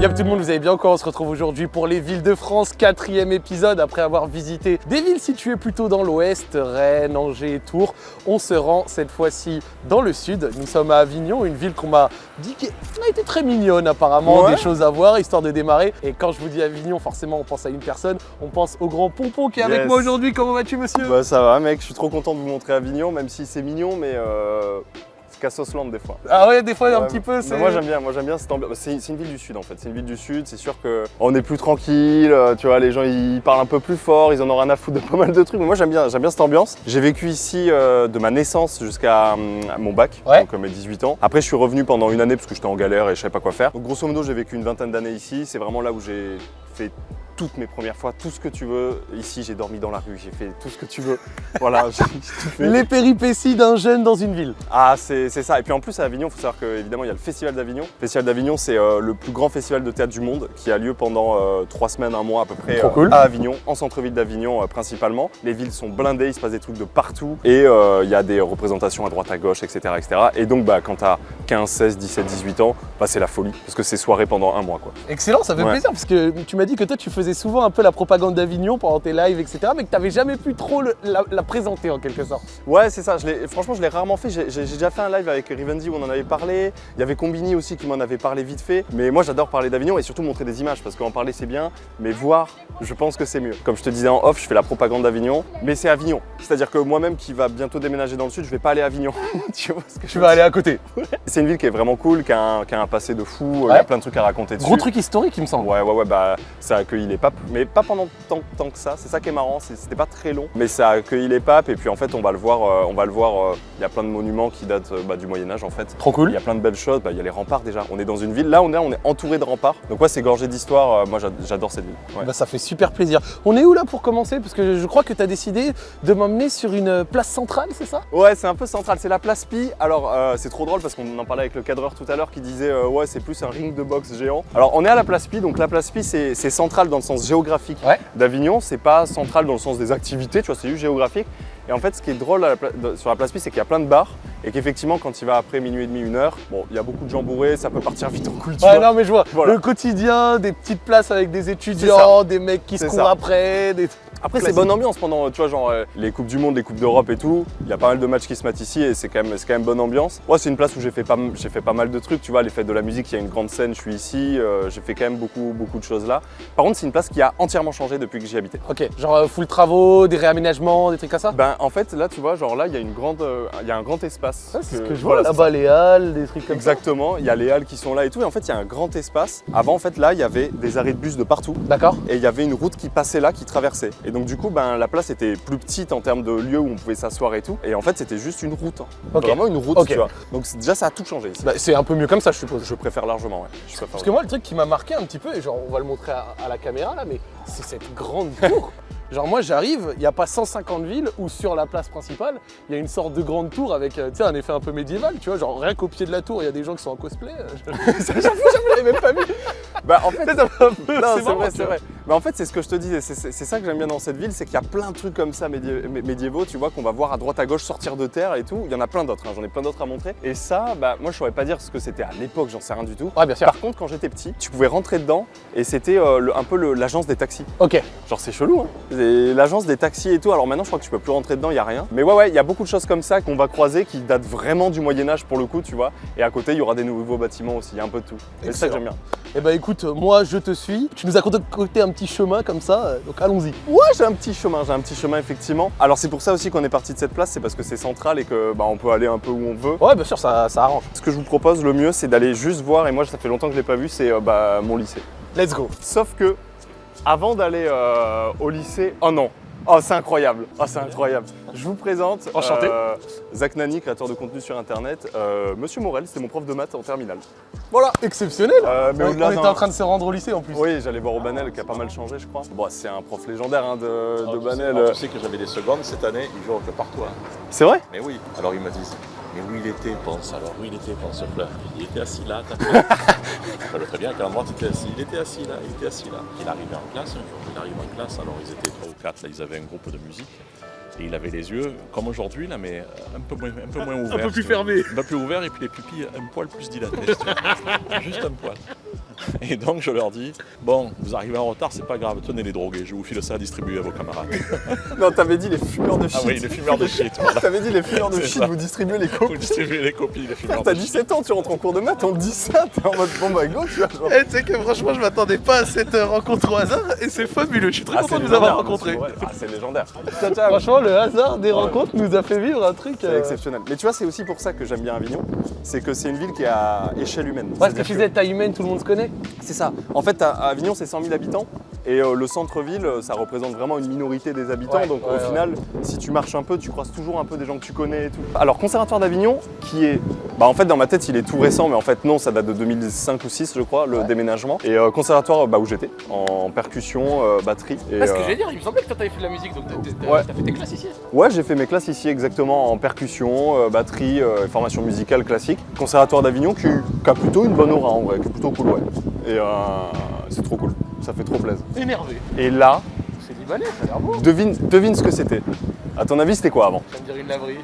Y'a tout le monde, vous allez bien encore On se retrouve aujourd'hui pour les villes de France, quatrième épisode après avoir visité des villes situées plutôt dans l'ouest, Rennes, Angers, Tours. On se rend cette fois-ci dans le sud. Nous sommes à Avignon, une ville qu'on m'a dit qui a été très mignonne apparemment, Ouais. des choses à voir, histoire de démarrer. Et quand je vous dis Avignon, forcément on pense à une personne, on pense au grand Pompon qui est avec moi aujourd'hui. Comment vas-tu monsieur? Bah ça va mec, je suis trop content de vous montrer Avignon, même si c'est mignon, mais euh, Cassosland des fois. Ah ouais, des fois un petit peu. Moi j'aime bien, moi j'aime bien cette ambiance. C'est c'est une ville du sud en fait, c'est une ville du sud, c'est sûr que on est plus tranquille, euh, tu vois, les gens ils parlent un peu plus fort, ils en ont rien à foutre de pas mal de trucs, mais moi j'aime bien, j'aime bien cette ambiance. J'ai vécu ici euh, de ma naissance jusqu'à hum, mon bac, Ouais. donc euh, mes 18 ans. Après je suis revenu pendant une année parce que j'étais en galère et je savais pas quoi faire. Donc grosso modo j'ai vécu une vingtaine d'années ici, c'est vraiment là où j'ai fait toutes mes premières fois, tout ce que tu veux. Ici j'ai dormi dans la rue, j'ai fait tout ce que tu veux. Voilà, j'ai tout fait. Les péripéties d'un jeune dans une ville. Ah, c'est c'est ça. Et puis en plus, à Avignon, il faut savoir qu'évidemment, il y a le Festival d'Avignon. Le Festival d'Avignon, c'est euh, le plus grand festival de théâtre du monde qui a lieu pendant euh, trois semaines, un mois à peu près Trop cool. à Avignon, en centre-ville d'Avignon euh, principalement. Les villes sont blindées, il se passe des trucs de partout et euh, il y a des représentations à droite, à gauche, etc. etc. Et donc, bah, quand tu as 15, 16, 17, 18 ans, bah, c'est la folie parce que c'est soirée pendant un mois. Quoi. Excellent, ça fait Ouais. plaisir parce que tu m'as dit que toi tu faisais souvent un peu la propagande d'Avignon pendant tes lives, etc. Mais que tu n'avais jamais pu trop le- la, la présenter en quelque sorte. Ouais, c'est ça. Je franchement, je l'ai rarement fait. J'ai déjà fait un live avec Rivenzi où on en avait parlé. Il y avait Combini aussi qui m'en avait parlé vite fait. Mais moi, j'adore parler d'Avignon et surtout montrer des images parce qu'en parler, c'est bien. Mais voir, je pense que c'est mieux. Comme je te disais en off, je fais la propagande d'Avignon. Mais c'est Avignon. C'est-à-dire que moi-même qui va bientôt déménager dans le sud, je vais pas aller à Avignon. tu vois ce que je veux vas aller dire à côté. C'est une ville qui est vraiment cool, qui a un, qui a un passé de fou. Il y a plein de trucs à raconter dessus. Gros truc historique, il me semble. Ouais, ouais, ouais, bah ça a accueilli les papes, mais pas pendant tant, tant que ça. C'est ça qui est marrant, c'était pas très long, mais ça a accueilli les papes. Et puis en fait, on va le voir, euh, on va le voir. euh, Il y a plein de monuments qui datent euh, bah, du Moyen Âge en fait. Trop Il cool. y a plein de belles choses. Bah, Il y a les remparts déjà. On est dans une ville. Là, on est, on est entouré de remparts. Donc ouais, c'est gorgé d'histoire. Euh, moi, j'a- j'adore cette ville. Ouais. Bah, ça fait super plaisir. On est où là pour commencer? Parce que je crois que tu as décidé de m'emmener sur une place centrale, c'est ça? Ouais, c'est un peu central. C'est la place Pi. Alors, euh, c'est trop drôle parce qu'on parlait avec le cadreur tout à l'heure qui disait euh, ouais, c'est plus un ring de boxe géant. Alors, on est à la place Pi. Donc, la place Pi, c'est central dans le sens géographique Ouais. d'Avignon. C'est pas central dans le sens des activités, tu vois, c'est juste géographique. Et en fait, ce qui est drôle à la sur la place Pi, c'est qu'il y a plein de bars et qu'effectivement, quand il va après minuit et demi, une heure, bon, il y a beaucoup de gens bourrés, ça peut partir vite en couille. tu Ouais, vois. non, mais je vois. Voilà. Le quotidien, des petites places avec des étudiants, des mecs qui se courent après. Des... Après, c'est bonne ambiance pendant, tu vois, genre euh, les Coupes du Monde, les Coupes d'Europe et tout. Il y a pas mal de matchs qui se mettent ici et c'est quand, même- c'est quand même bonne ambiance. Moi, c'est une place où j'ai fait, pas, fait pas mal de trucs, tu vois, les fêtes de la musique, il y a une grande scène, je suis ici, euh, j'ai fait quand même beaucoup, beaucoup de choses là. Par contre, c'est une place qui a entièrement changé depuis que j'y habitais. Ok, genre euh, full travaux, des réaménagements, des trucs comme ça? Ben, en fait, là, tu vois, genre là, il y a une grande, il y a un grand espace. Ça, c'est ce que je vois là-bas, les halles, des trucs comme Exactement, il y a les halles qui sont là et tout. Et en fait, il y a un grand espace. Avant, en fait, là, il y avait des arrêts de bus de partout. ça. D'accord Et il y avait une route qui passait là, qui traversait. Et donc, du coup, ben, la place était plus petite en termes de lieux où on pouvait s'asseoir et tout. Et en fait, c'était juste une route. hein. Vraiment une route, tu vois. Donc, déjà, ça a tout changé. Bah, C'est un peu mieux comme ça, je suppose. Je préfère largement, ouais. Je préfère Parce que moi, le truc qui m'a marqué un petit peu, et genre on va le montrer à, à la caméra là, mais c'est cette grande tour. Genre moi j'arrive, il n'y a pas 150 villes où sur la place principale, il y a une sorte de grande tour avec euh, tu sais, un effet un peu médiéval, tu vois, genre rien qu'au pied de la tour, il y a des gens qui sont en cosplay. euh, je- J'avoue, je l'avais même pas vu. Bah, en fait, Non, c'est vrai, c'est vrai. Mais en fait, c'est ce que je te disais, c'est- ça que j'aime bien dans cette ville, c'est qu'il y a plein de trucs comme ça médi- mé- médiévaux, tu vois, qu'on va voir à droite à gauche sortir de terre et tout. Il y en a plein d'autres, hein, j'en ai plein d'autres à montrer. Et ça, bah, moi, je saurais pas dire ce que c'était à l'époque, j'en sais rien du tout. Ouais, bien sûr. Par contre, quand j'étais petit, tu pouvais rentrer dedans et c'était euh, un peu l'agence des taxis. Ok, Genre, c'est chelou, hein. C'est L'agence des taxis et tout. Alors maintenant, je crois que tu peux plus rentrer dedans, il y a rien. Mais ouais, ouais, il y a beaucoup de choses comme ça qu'on va croiser qui datent vraiment du Moyen-Âge pour le coup, tu vois. Et à côté, il y aura des nouveaux bâtiments aussi, il y a un peu de tout. Et c'est ça que j'aime bien. et bah écoute, moi je te suis. Tu nous as concocté un petit chemin comme ça, euh, donc allons-y. Ouais, j'ai un petit chemin, j'ai un petit chemin effectivement. Alors c'est pour ça aussi qu'on est parti de cette place, c'est parce que c'est central et que bah, on peut aller un peu où on veut. Ouais, bien sûr, ça, ça arrange. Ce que je vous propose le mieux, c'est d'aller juste voir, et moi ça fait longtemps que je l'ai pas vu, c'est euh, bah, mon lycée. Let's go. Sauf que avant d'aller euh, au lycée, oh non, oh c'est incroyable, oh c'est incroyable. Je vous présente Enchanté. euh, Zach Nani, créateur de contenu sur internet. Euh, Monsieur Morel, c'était mon prof de maths en terminale. Voilà, exceptionnel. Euh, mais on était en train de se rendre au lycée en plus. Oui, j'allais voir au Banel qui a pas mal changé, je crois. Bon, c'est un prof légendaire hein, de, Alors, de tu sais- Banel. alors, tu sais que j'avais des secondes cette année, ils jouent que par toi. C'est vrai? Mais oui, alors ils me disent, mais où il était, pense alors, où il était, pense fleur? Il était assis là, t'as fait. Très bien qu'à l'endroit, tu étais assis? Il était assis là, il était assis là. Il arrivait en classe un jour, il arrive en classe, alors ils étaient trois ou quatre, là, ils avaient un groupe de musique. Et il avait les yeux, comme aujourd'hui, là, mais un peu moins, un peu moins ouverts. peu plus fermés. Un peu plus ouverts et puis les pupilles un poil plus dilatées. Juste un poil. Et donc je leur dis, bon, vous arrivez en retard, c'est pas grave, tenez les drogués, je vous file ça à distribuer à vos camarades. Non, t'avais dit les fumeurs de shit. Ah oui, les fumeurs de shit, voilà. T'avais dit les fumeurs de shit, ça. vous distribuez les Vous copies. distribuez les copies, les fumeurs T'as de shit. 17 ans, tu rentres en cours de maths, on te dit ça, t'es en mode bon bah go, tu vois. genre. Eh, tu sais que franchement, je m'attendais pas à cette euh, rencontre au hasard et c'est fabuleux. Je suis très Ah, content de vous avoir rencontré. Ah, c'est légendaire. Franchement, le hasard des rencontres nous a fait vivre un truc. C'est euh, exceptionnel. Mais tu vois, c'est aussi pour ça que j'aime bien Avignon, c'est que c'est une ville qui est à échelle humaine. Ouais, ce que tu disais, taille humaine, tout le monde se connaît. C'est ça. En fait, à à Avignon, c'est 100 000 habitants. Et euh, le centre-ville, euh, ça représente vraiment une minorité des habitants. Ouais, donc ouais, au final, si tu marches un peu, tu croises toujours un peu des gens que tu connais et tout. Alors, Conservatoire d'Avignon, qui est. Bah, en fait, dans ma tête, il est tout récent, mais en fait, non, ça date de 2005 ou 2006, je crois, le déménagement. Et euh, Conservatoire, bah, où j'étais, en percussion, euh, batterie. Et, Ah, ce que j'allais dire, il me semblait que toi t'avais fait de la musique, donc t'as- fait tes classes ici. Ouais, j'ai fait mes classes ici exactement en percussion, batterie, formation musicale classique. Conservatoire d'Avignon qui, qui a plutôt une bonne aura en vrai, qui est plutôt cool, ouais. Et euh, c'est trop cool, ça fait trop plaisir. Énervé. Et là, C'est libanais, ça a l'air beau. devine, devine ce que c'était. À ton avis, c'était quoi avant? Ça me dirait une laverie.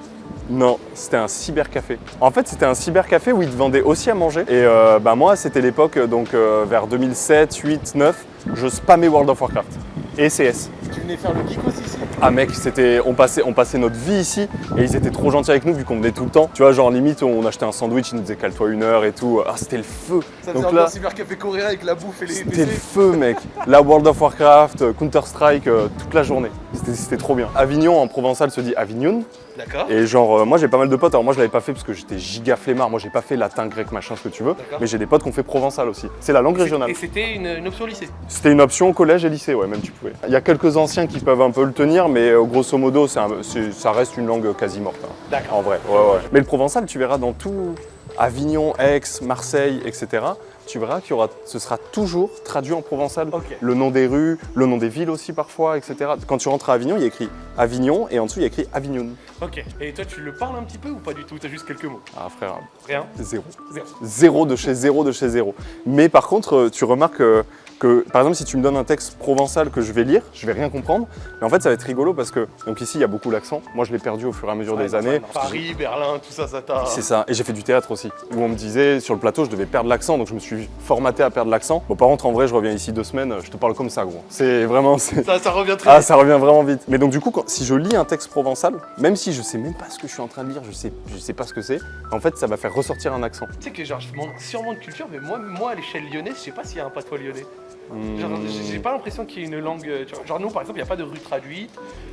Non, c'était un cybercafé. En fait, c'était un cybercafé où ils te vendaient aussi à manger. Et euh, bah, moi, c'était l'époque, donc euh, vers 2007, 8, 9, je spammais World of Warcraft et CS. Tu venais faire le geekos ici Ah mec, c'était, on passait, on passait notre vie ici et ils étaient trop gentils avec nous vu qu'on venait tout le temps. Tu vois, genre limite, on achetait un sandwich, ils nous disaient cale-toi une heure et tout. Ah, c'était le feu. Ça Donc là- cybercafé coréen avec la bouffe et les C'était le feu, mec. La World of Warcraft, euh, Counter-Strike, euh, toute la journée. C'était- trop bien. Avignon en provençal se dit Avignon. D'accord. Et genre, euh, moi j'ai pas mal de potes. Alors moi je l'avais pas fait parce que j'étais giga flemmard. Moi j'ai pas fait latin, grec, machin, ce que tu veux. Mais j'ai des potes qui ont fait provençal aussi. C'est la langue régionale. Et c'était une, une option lycée. C'était une option collège et lycée, ouais, même tu pouvais. Il y a quelques anciens qui peuvent un peu le tenir, mais euh, grosso modo, un- ça reste une langue quasi morte. hein. D'accord. En vrai, ouais, ouais. Mais le provençal, tu verras dans tout Avignon, Aix, Marseille, etc. Tu verras qu'il y aura, ce sera toujours traduit en provençal. Le nom des rues, le nom des villes aussi parfois, etc. Quand tu rentres à Avignon, il y a écrit Avignon et en dessous il y a écrit Avignon. Ok. Et toi, tu le parles un petit peu ou pas du tout? T'as juste quelques mots? Ah frère, Rien? Zéro. Zéro. Zéro de chez zéro de chez zéro. Mais par contre, euh, tu remarques euh, que, par exemple, si tu me donnes un texte provençal que je vais lire, je vais rien comprendre. Mais en fait, ça va être rigolo parce que, donc ici, il y a beaucoup l'accent. Moi, je l'ai perdu au fur et à mesure des années. Paris, Berlin, tout ça, ça t'a. C'est ça. Et j'ai fait du théâtre aussi, où on me disait sur le plateau, je devais perdre l'accent, donc je me suis formaté à perdre l'accent. Bon, par contre, en vrai, je reviens ici deux semaines, je te parle comme ça, gros. C'est vraiment. Ça, ça revient très Ah, vite. ça revient vraiment vite. Mais donc, du coup, quand- si je lis un texte provençal, même si je sais même pas ce que je suis en train de lire, je sais, je sais pas ce que c'est, en fait, ça va faire ressortir un accent. Tu sais que genre, je manque sûrement de culture, mais moi, moi à l'échelle lyonnaise, je sais pas s'il y a un patois lyonnais. Hmm. j'ai- pas l'impression qu'il y ait une langue. euh, genre, nous, par exemple, il n'y a pas de rue traduite,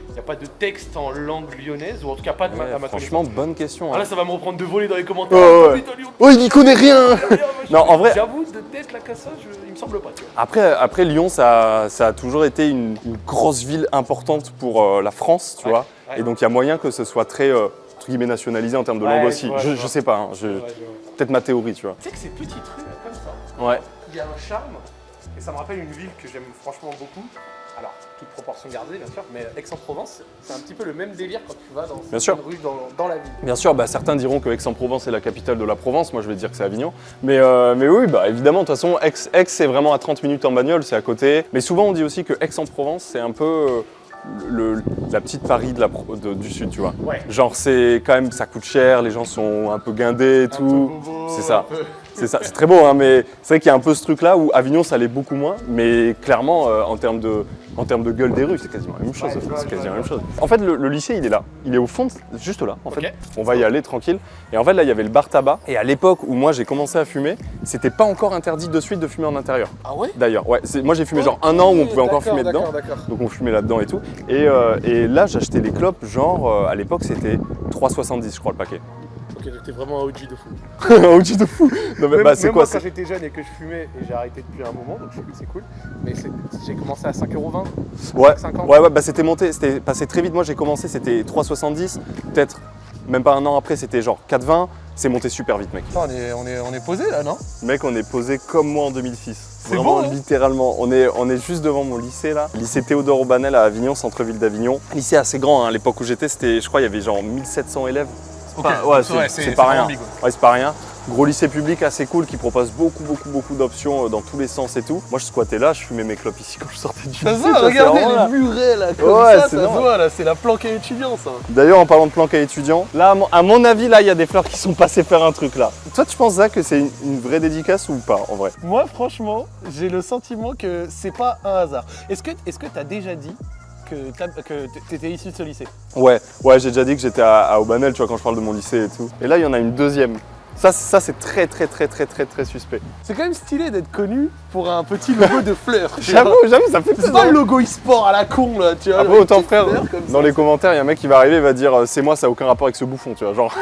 il n'y a pas de texte en langue lyonnaise, ou en tout cas pas de ma, Ouais, à ma franchement, bonne question. connaissance. Ah hein. là, ça va me reprendre de voler dans les commentaires. Ouais. Ah, Oh, il n'y connaît rien. Non, en vrai- J'avoue, de tête, la cassa, je- il me semble pas, tu vois. Après, après Lyon, ça, ça a toujours été une, une grosse ville importante pour euh, la France, tu Ouais, vois. Et donc, il y a moyen que ce soit très, euh, entre guillemets, nationalisé en termes de langue aussi. je, je sais pas, hein, je- peut-être ma théorie, tu vois. Tu sais que ces petites rues comme ça, Ouais. il y a un charme, et ça me rappelle une ville que j'aime franchement beaucoup. Alors, toute proportion gardée, bien sûr, mais Aix-en-Provence, c'est un petit peu le même délire quand tu vas dans une rue dans, dans la ville. Bien sûr, bah, certains diront que Aix-en-Provence est la capitale de la Provence, moi je vais dire que c'est Avignon. Mais, euh, mais oui, bah, évidemment, de toute façon, Aix, Aix c'est vraiment à 30 minutes en bagnole, c'est à côté. Mais souvent on dit aussi que Aix-en-Provence, c'est un peu euh, le- la petite Paris de la, Pro- de- du Sud, tu vois. Ouais. Genre, c'est quand même, ça coûte cher, les gens sont un peu guindés et Un tout. c'est ça. C'est ça, c'est très beau, hein, mais c'est vrai qu'il y a un peu ce truc-là où Avignon, ça l'est beaucoup moins, mais clairement, euh, en termes de, en termes de gueule des rues, c'est quasiment la même chose. C'est quasiment la même. En fait, le, le lycée, il est là. Il est au fond, juste là, en. On va y aller tranquille. Et en fait, là, il y avait le bar tabac. Et à l'époque où moi, j'ai commencé à fumer, c'était pas encore interdit de suite de fumer en intérieur. Ah ouais? D'ailleurs, ouais, moi, j'ai fumé genre un an où on pouvait encore fumer dedans. Donc on fumait là-dedans et tout. Et, euh, et là, j'achetais des clopes, genre, euh, à l'époque, c'était 3,70, je crois, le paquet. T'es vraiment un OG de fou. Un outil de fou Non, mais Même, bah, c'est quoi moi, quand j'étais jeune et que je fumais, et j'ai arrêté depuis un moment, donc je- c'est cool. Mais j'ai commencé à 5,20€. Ouais, 50. ouais, ouais, bah c'était monté, c'était passé très vite. Moi j'ai commencé, c'était 3,70. Peut-être même pas un an après, c'était genre 4,20. C'est monté super vite, mec. on est, on est, on est posé là, non? Mec, on est posé comme moi en 2006. C'est Vraiment, beau, hein? littéralement. On est, on est juste devant mon lycée là. Lycée Théodore Aubanel à Avignon, centre-ville d'Avignon. Lycée assez grand, hein. à l'époque où j'étais, c'était, je crois, il y avait genre 1700 élèves. Ouais, c'est- pas rien. Ouais, c'est pas rien. Gros lycée public assez cool qui propose beaucoup, beaucoup, beaucoup d'options euh, dans tous les sens et tout. Moi, je squattais là, je fumais mes clopes ici quand je sortais du Ça se lycée. tu c'est regardez vraiment là. les murets là, comme Ouais, ça, c'est ça se voit là, c'est la planque à étudiants ça. D'ailleurs, en parlant de planque à étudiants, là, à mon- avis, là, il y a des fleurs qui sont passées faire un truc là. Toi, tu penses, Zach, que c'est une, une vraie dédicace ou pas, en vrai? Moi franchement, j'ai le sentiment que c'est pas un hasard. Est-ce que est-ce que t'as déjà dit que que t'étais issu de ce lycée Ouais, ouais, j'ai déjà dit que j'étais à, à Aubanel, tu vois, quand je parle de mon lycée et tout. Et là, il y en a une deuxième. Ça, c'est- ça c'est très, très, très, très, très, très suspect. C'est quand même stylé d'être connu pour un petit logo de fleurs. tu. J'avoue, j'avoue, ça fait C'est pas le logo e-sport à la con là, tu vois. Après, avec autant frère, dans ça. les commentaires, il y a un mec qui va arriver et va dire euh, c'est moi, ça n'a aucun rapport avec ce bouffon, tu vois. Genre,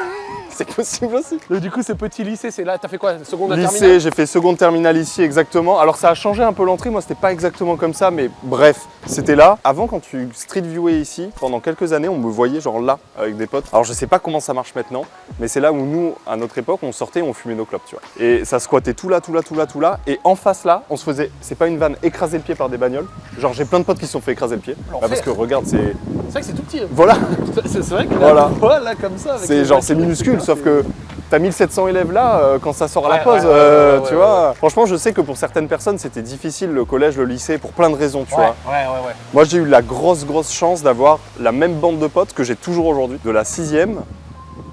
c'est possible aussi. Donc, du coup, ce petit lycée, c'est là, t'as fait quoi Seconde Lycée, j'ai fait seconde terminale ici exactement. Alors ça a changé un peu l'entrée, moi c'était pas exactement comme ça, mais bref, c'était là. Avant quand tu street viewais ici, pendant quelques années, on me voyait genre là avec des potes. Alors je sais pas comment ça marche maintenant, mais c'est là où nous, à notre époque, on sortait, on fumait nos clopes, tu vois. Et ça squattait tout là, tout là, tout là, tout là. Et en face là, on se faisait, c'est pas une vanne, écraser le pied par des bagnoles. Genre j'ai plein de potes qui se sont fait écraser le pied. Bah, parce que regarde, c'est C'est vrai que c'est tout petit. hein. voilà, C'est vrai que là, Voilà. voilà, comme ça. c'est genre c'est minuscule, sauf que t'as 1700 élèves là euh, quand ça sort à la Ouais, pause, ouais, euh, ouais, tu vois. Franchement, je sais que pour certaines personnes c'était difficile le collège, le lycée pour plein de raisons, tu vois. ouais, ouais, ouais. Moi j'ai eu la grosse grosse chance d'avoir la même bande de potes que j'ai toujours aujourd'hui, de la sixième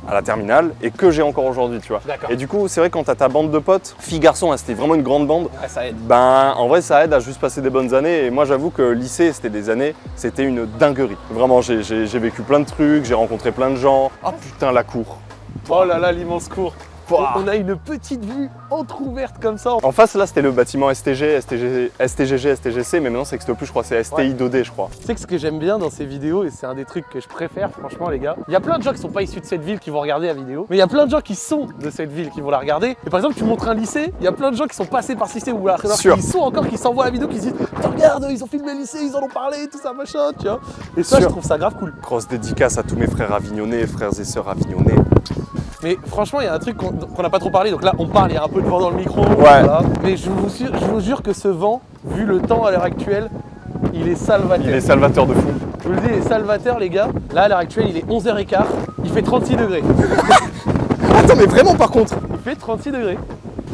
à la terminale et que j'ai encore aujourd'hui, tu vois. D'accord. Et du coup, c'est vrai quand t'as ta bande de potes, filles garçons, hein, c'était vraiment une grande bande. Ouais, ça aide. Ben, en vrai, ça aide à juste passer des bonnes années. Et moi, j'avoue que lycée, c'était des années, c'était une dinguerie. Vraiment, j'ai vécu plein de trucs, j'ai rencontré plein de gens. Oh putain, la cour. Oh là là, l'immense cour. On a une petite vue entrouverte comme ça. En face, là, c'était le bâtiment STG, STG, STGG, STGC, mais maintenant, ça n'existe plus, je crois, c'est STI 2D, je crois. Tu sais que ce que j'aime bien dans ces vidéos, et c'est un des trucs que je préfère, franchement, les gars, il y a plein de gens qui sont pas issus de cette ville qui vont regarder la vidéo, mais il y a plein de gens qui sont de cette ville qui vont la regarder. Et par exemple, tu montres un lycée, il y a plein de gens qui sont passés par ce lycée ou Sûr. qui sont encore, qui s'envoient la vidéo, qui se disent Regarde, ils ont filmé le lycée, ils en ont parlé, tout ça, machin, tu vois. Et ça, Sûr. je trouve ça grave cool. Grosse dédicace à tous mes frères avignonnais, frères et sœurs avignonnais. Mais franchement, il y a un truc qu'on n'a pas trop parlé, donc là, on parle, il y a un peu de vent dans le micro. Ouais. Mais je vous, jure- je vous jure que ce vent, vu le temps à l'heure actuelle, il est salvateur. Il est salvateur de fou. Je vous le dis, il est salvateur, les gars. Là, à l'heure actuelle, il est 11h15. Il fait 36 degrés. Attends, mais vraiment, par contre, Il fait 36 degrés.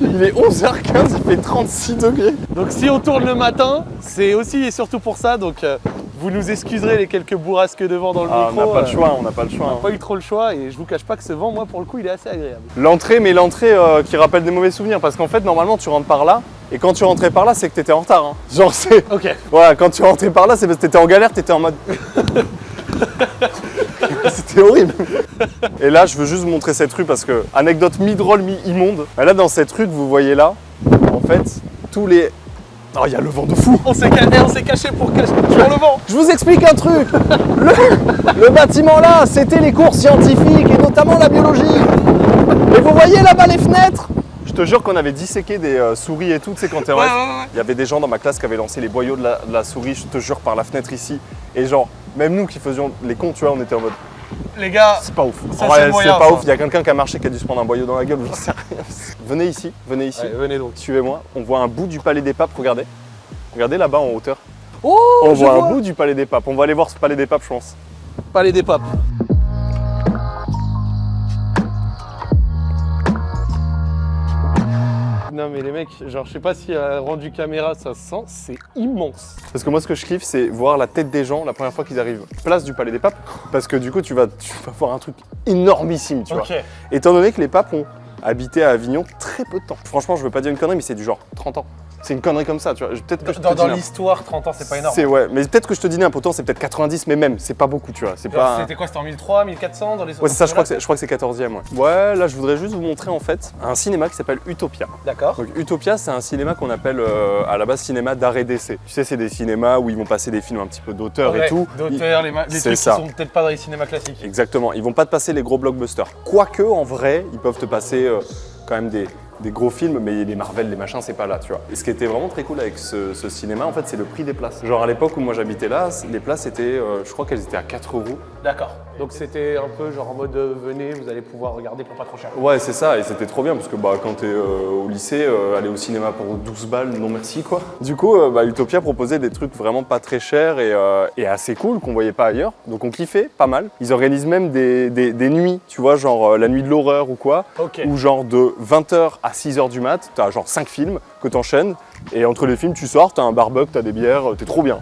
il est 11h15, il fait 36 degrés. Donc, si on tourne le matin, c'est aussi et surtout pour ça. Donc, euh, vous nous excuserez les quelques bourrasques de vent dans le Ah, on micro. n'a pas le euh, choix, on n'a pas le choix. on hein. n'a pas eu trop le choix et je vous cache pas que ce vent, moi, pour le coup, il est assez agréable. L'entrée, mais l'entrée euh, qui rappelle des mauvais souvenirs, parce qu'en fait, normalement, tu rentres par là, et quand tu rentrais par là, c'est que t'étais en retard. hein. Genre, c'est. Ok. Voilà, quand tu rentrais par là, c'est parce que t'étais en galère, t'étais en mode. C'était horrible. Et là, je veux juste vous montrer cette rue parce que, anecdote mi-drôle, mi-immonde. Là, dans cette rue que vous voyez là, en fait, tous les. Oh, il y a le vent de fou! On s'est ca- eh, on s'est caché pour cacher pour le vent. Je vous explique un truc. Le, le bâtiment là, c'était les cours scientifiques et notamment la biologie. Et vous voyez là-bas les fenêtres? Je te jure qu'on avait disséqué des euh, souris et tout, tu sais, quand t'es en Ouais, reste. ouais, ouais. Il y avait des gens dans ma classe qui avaient lancé les boyaux de la, de la souris, je te jure, par la fenêtre ici. Et genre, même nous qui faisions les cons, tu vois, on était en mode, Les gars, c'est pas ouf. C'est vrai, moyen, c'est pas ouf. Il y a quelqu'un qui a marché qui a dû se prendre un boyau dans la gueule, j'en sais rien. venez ici, venez ici. Allez, venez donc. Suivez-moi. On voit un bout du palais des papes, regardez. Regardez là-bas en hauteur. Oh, On voit vois. un bout du palais des papes. On va aller voir ce palais des papes, je pense. Palais des papes. Non mais les mecs, genre je sais pas si à rendu caméra ça se sent, c'est immense. Parce que moi, ce que je kiffe, c'est voir la tête des gens la première fois qu'ils arrivent. Place du Palais des Papes, parce que du coup, tu vas, tu vas voir un truc énormissime, tu vois. Étant donné que les papes ont habité à Avignon très peu de temps. Franchement, je veux pas dire une connerie, mais c'est du genre 30 ans. C'est une connerie comme ça, tu vois. Peut-être que Dans, dans l'histoire, 30 ans c'est pas énorme. C'est ouais, mais peut-être que je te dis n'importe c'est peut-être 90, mais même, c'est pas beaucoup, tu vois. C'est pas. C'était quoi C'était en 1003, 1400 dans les Ouais, c'est ça, je crois que c'est, je crois que c'est 14e, ouais. Ouais, là, je voudrais juste vous montrer en fait un cinéma qui s'appelle Utopia. D'accord. Donc Utopia, c'est un cinéma qu'on appelle euh, à la base cinéma d'arrêt d'essai. Tu sais, c'est des cinémas où ils vont passer des films un petit peu d'auteur et tout. D'auteurs, les, les C'est trucs ça. qui sont peut-être pas dans les cinémas classiques. Exactement, ils vont pas te passer les gros blockbusters. Quoique, en vrai, ils peuvent te passer euh, quand même des, des gros films, mais les Marvel, les machins, c'est pas là, tu vois. Et ce qui était vraiment très cool avec ce, ce cinéma, en fait, c'est le prix des places. Genre à l'époque où moi j'habitais là, les places étaient, euh, je crois qu'elles étaient à 4 euros. D'accord. Donc c'était un peu genre en mode euh, venez, vous allez pouvoir regarder pour pas trop cher. Ouais, c'est ça, et c'était trop bien parce que bah, quand t'es euh, au lycée, aller au cinéma pour 12 balles, non merci quoi. Du coup, bah, Utopia proposait des trucs vraiment pas très chers et, et assez cool qu'on voyait pas ailleurs. Donc on kiffait pas mal. Ils organisent même des, des- des nuits, tu vois, genre la nuit de l'horreur ou quoi, où genre de 20h à 6h du mat, t'as genre 5 films que t'enchaînes. Et entre les films, tu sors, t'as un barbecue, t'as des bières, t'es trop bien.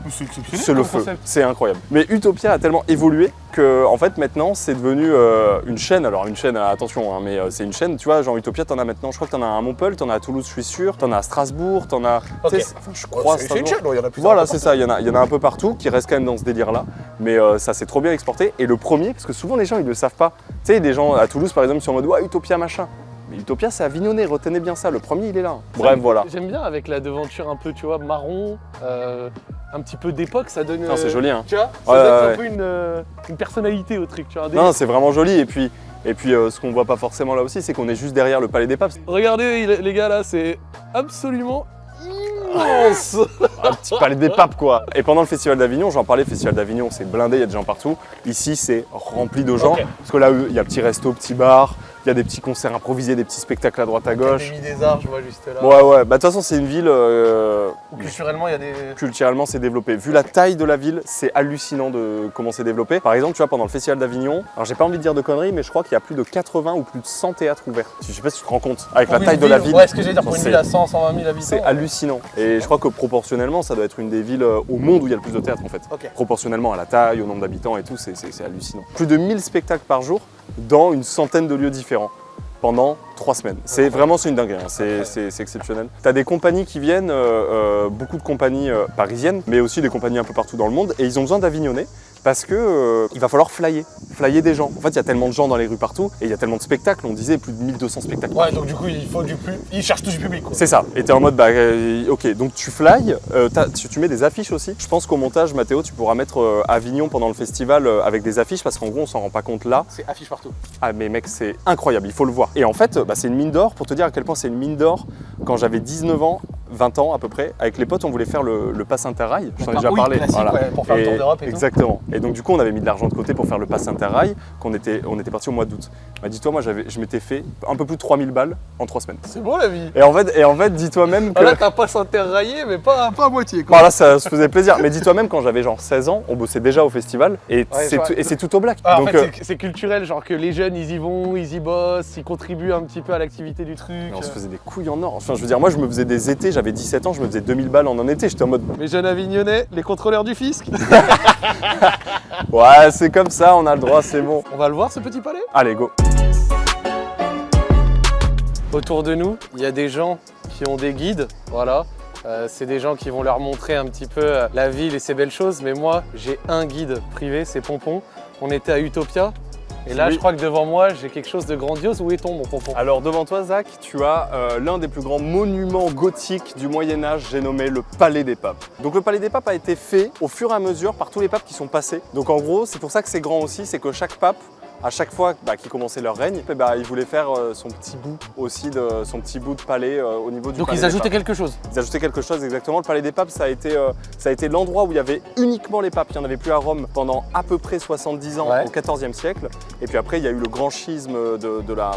C'est le feu, c'est incroyable. Mais Utopia a tellement évolué que en fait maintenant c'est devenu euh, une chaîne. Alors une chaîne, euh, attention, hein, mais euh, c'est une chaîne. Tu vois, genre Utopia, t'en as maintenant. Je crois que t'en as à Montpellier, t'en as à Toulouse, je suis sûr. T'en as à Strasbourg, t'en as. Enfin, je crois. c'est une chaîne, il y en a plus. Voilà, c'est ça. Il y en a, il y en a un peu partout qui restent quand même dans ce délire-là. Mais euh, ça s'est trop bien exporté. Et le premier, parce que souvent les gens ils le savent pas. Tu sais, des gens à Toulouse par exemple, sont en mode ouais Utopia machin. Mais Utopia, c'est Avignonnet. Retenez bien ça. Le premier, il est là. Bref, voilà. J'aime bien avec la devanture un peu, tu vois, marron, euh, un petit peu d'époque, ça donne. Non, c'est euh, joli, hein. Tu vois, ça Ouais, donne ouais, un peu une, euh, une personnalité au truc, tu vois. Non, c'est vraiment joli. Et puis, et puis euh, ce qu'on voit pas forcément là aussi, c'est qu'on est juste derrière le Palais des Papes. Regardez les gars là, c'est absolument immense. Un petit Palais des Papes, quoi. Et pendant le Festival d'Avignon, j'en parlais, Festival d'Avignon, c'est blindé, il y a des gens partout. Ici, c'est rempli de gens. Parce que là, il y a petit resto, petit bar, il y a des petits concerts improvisés, des petits spectacles à droite à gauche. Mis des arts, je vois juste là. Ouais, ouais. Bah, de toute façon, c'est une ville. euh, Culturellement, il y a des. culturellement c'est développé. Vu la taille de la ville, c'est hallucinant de comment c'est développé. Par exemple, tu vois, pendant le festival d'Avignon, alors j'ai pas envie de dire de conneries, mais je crois qu'il y a plus de 80 ou plus de 100 théâtres ouverts. Je sais pas si tu te rends compte, avec la taille de la ville. Ouais, ce que j'allais dire, pour une ville à 100, 120 000 habitants. C'est hallucinant. Et je crois que proportionnellement, ça doit être une des villes euh, au monde où il y a le plus de théâtres en fait. Proportionnellement à la taille, au nombre d'habitants et tout, c'est hallucinant. Plus de 1000 spectacles par jour dans une centaine de lieux différents pendant trois semaines. C'est vraiment c'est une dinguerie, hein. c'est exceptionnel. T'as des compagnies qui viennent, euh, euh, beaucoup de compagnies euh, parisiennes, mais aussi des compagnies un peu partout dans le monde, et ils ont besoin d'Avignonnais parce que euh, il va falloir flyer, flyer des gens. En fait, il y a tellement de gens dans les rues partout, et il y a tellement de spectacles, on disait plus de 1200 spectacles. Ouais, donc du coup, il faut du plus. Ils cherchent tout du public. C'est ça. Et t'es en mode, bah, euh, ok, donc tu fly, euh, tu, tu mets des affiches aussi. Je pense qu'au montage, Mathéo, tu pourras mettre euh, Avignon pendant le festival avec des affiches parce qu'en gros, on s'en rend pas compte là. C'est affiche partout. Ah, mais mec, c'est incroyable, il faut le voir. Et en fait, bah, c'est une mine d'or, pour te dire à quel point c'est une mine d'or. Quand j'avais 19 ans, 20 ans à peu près, avec les potes, on voulait faire le, le pass interrail. Je t'en ai déjà Oui, parlé. ouais, pour faire le tour d'Europe et tout. Exactement. Et donc, du coup, on avait mis de l'argent de côté pour faire le pass interrail, qu'on était, on était parti au mois d'août. Bah, dis-toi, moi, je m'étais fait un peu plus de 3000 balles en 3 semaines. C'est beau la vie. Et en fait, et en fait dis-toi même que. Ah, là, t'as pas s'interrailler, mais pas, pas à moitié quoi. Bon, là, ça se faisait plaisir. Mais dis-toi même, quand j'avais genre 16 ans, on bossait déjà au festival et Ouais, c'est tout, au black. Ah, en Donc, fait, euh, c'est- c'est culturel, genre que les jeunes ils y vont, ils y bossent, ils contribuent un petit peu à l'activité du truc. on se faisait des couilles en or. Enfin, je veux dire, moi, je me faisais des étés, j'avais 17 ans, je me faisais 2000 balles en un été. J'étais en mode, Mes jeunes avignonnais, les contrôleurs du fisc. ouais, c'est comme ça, on a le droit, c'est bon. On va le voir ce petit palais? Allez, go. Autour de nous, il y a des gens qui ont des guides, voilà. Euh, c'est des gens qui vont leur montrer un petit peu euh, la ville et ses belles choses, mais moi j'ai un guide privé, c'est Pompon. On était à Utopia, et là Oui. je crois que devant moi j'ai quelque chose de grandiose. Où est-on mon Pompon Alors, devant toi, Zach, tu as euh, l'un des plus grands monuments gothiques du Moyen-Âge, j'ai nommé le Palais des Papes. Donc, le Palais des Papes a été fait au fur et à mesure par tous les papes qui sont passés. Donc, en gros, c'est pour ça que c'est grand aussi, c'est que chaque pape à chaque fois bah, qu'ils commençaient leur règne, bah, ils voulaient faire euh, son petit bout aussi de son petit bout de palais euh, au niveau du Donc palais ils des ajoutaient papes. quelque chose. Ils ajoutaient quelque chose exactement. Le palais des papes, ça a été, euh, ça a été l'endroit où il y avait uniquement les papes. Il n'y en avait plus à Rome pendant à peu près 70 ans Ouais. au XIVe siècle. Et puis après, il y a eu le grand schisme de, de la,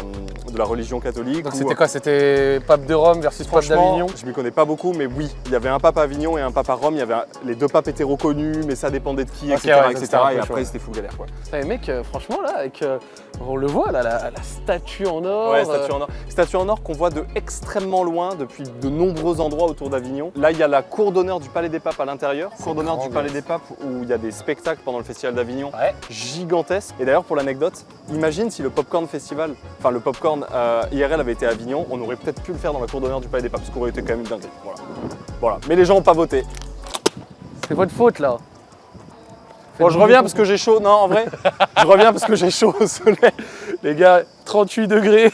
de la religion catholique. Donc c'était quoi? C'était pape de Rome versus pape d'Avignon? je m'y connais pas beaucoup, mais oui, il y avait un pape à Avignon et un pape à Rome. Il y avait un- les deux papes étaient reconnus, mais ça dépendait de qui, etc. ouais, ça, et après, c'était fou galère. Quoi. Putain, les mecs, franchement là, avec, euh, on le voit là, la, la statue en or. Ouais, euh, statue en or. Statue en or qu'on voit de extrêmement loin depuis de nombreux endroits autour d'Avignon. Là, il y a la cour d'honneur du Palais des Papes à l'intérieur. Cour d'honneur du. Palais des Papes où il y a des spectacles pendant le Festival d'Avignon Ouais. gigantesques. Et d'ailleurs, pour l'anecdote, imagine si le Popcorn Festival, enfin le Popcorn euh, IRL avait été à Avignon, on aurait peut-être pu le faire dans la cour d'honneur du Palais des Papes, ce qui aurait été quand même une dinguerie. Voilà. voilà. Mais les gens n'ont pas voté. C'est votre faute là. Bon, je reviens parce que j'ai chaud. Non, en vrai, je reviens parce que j'ai chaud au soleil. Les gars, 38 degrés.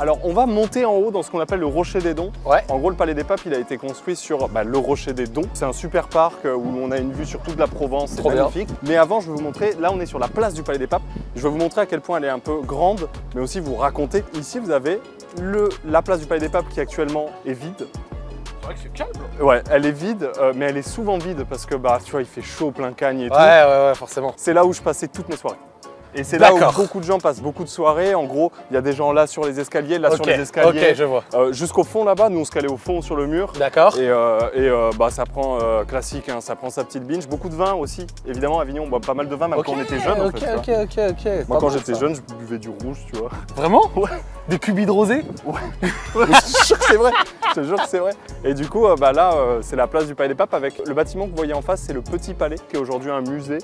Alors, on va monter en haut dans ce qu'on appelle le Rocher des Dons. Ouais. En gros, le Palais des Papes, il a été construit sur bah, le Rocher des Dons. C'est un super parc euh, où on a une vue sur toute la Provence, c'est bien. magnifique. Mais avant, je vais vous montrer, là on est sur la place du Palais des Papes. Je vais vous montrer à quel point elle est un peu grande, mais aussi vous raconter. Ici, vous avez le, la place du Palais des Papes qui actuellement est vide. C'est vrai que c'est calme. Ouais, elle est vide, euh, mais elle est souvent vide parce que bah, tu vois, il fait chaud, plein cagne et tout. Ouais, ouais, ouais, forcément. C'est là où je passais toutes mes soirées. Et c'est là où beaucoup de gens passent beaucoup de soirées. En gros, il y a des gens là sur les escaliers, là sur les escaliers. ok, je vois. Euh, Jusqu'au fond là-bas, nous on se calait au fond sur le mur. D'accord. Et, euh, et, euh, bah, ça prend classique, hein, ça prend sa petite binge. Beaucoup de vin aussi. Évidemment, à Avignon, on boit pas mal de vin, même quand on était jeune. en Ok, fait, ok, ok, ok. Moi, quand j'étais jeune, je buvais du rouge, tu vois. Vraiment Ouais. Des cubis de rosé Mais je te jure que c'est vrai. Je te jure que c'est vrai. Et du coup, bah, là, c'est la place du Palais des Papes avec le bâtiment que vous voyez en face, c'est le Petit Palais, qui est aujourd'hui un musée,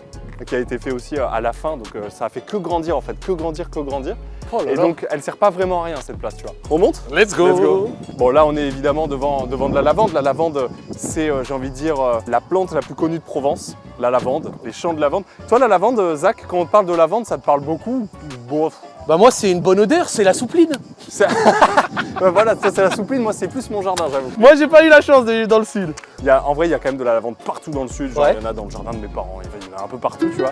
qui a été fait aussi euh, à la fin. Donc, euh, ça a fait que grandir en fait, que grandir, que grandir. Oh là Et là. donc, elle sert pas vraiment à rien cette place, tu vois. On monte Let's go. Let's go. Bon là on est évidemment devant, devant de la lavande. La lavande c'est euh, j'ai envie de dire la plante la plus connue de Provence. La lavande, les champs de lavande. Toi la lavande Zach, quand on te parle de lavande ça te parle beaucoup Bah moi c'est une bonne odeur, c'est la soupline. Ouais, voilà, ça c'est la soupline, moi c'est plus mon jardin j'avoue. Moi j'ai pas eu la chance d'aller dans le sud. Il y a, en vrai il y a quand même de la lavande partout dans le sud, genre Ouais. il y en a dans le jardin de mes parents, il y en a un peu partout tu vois.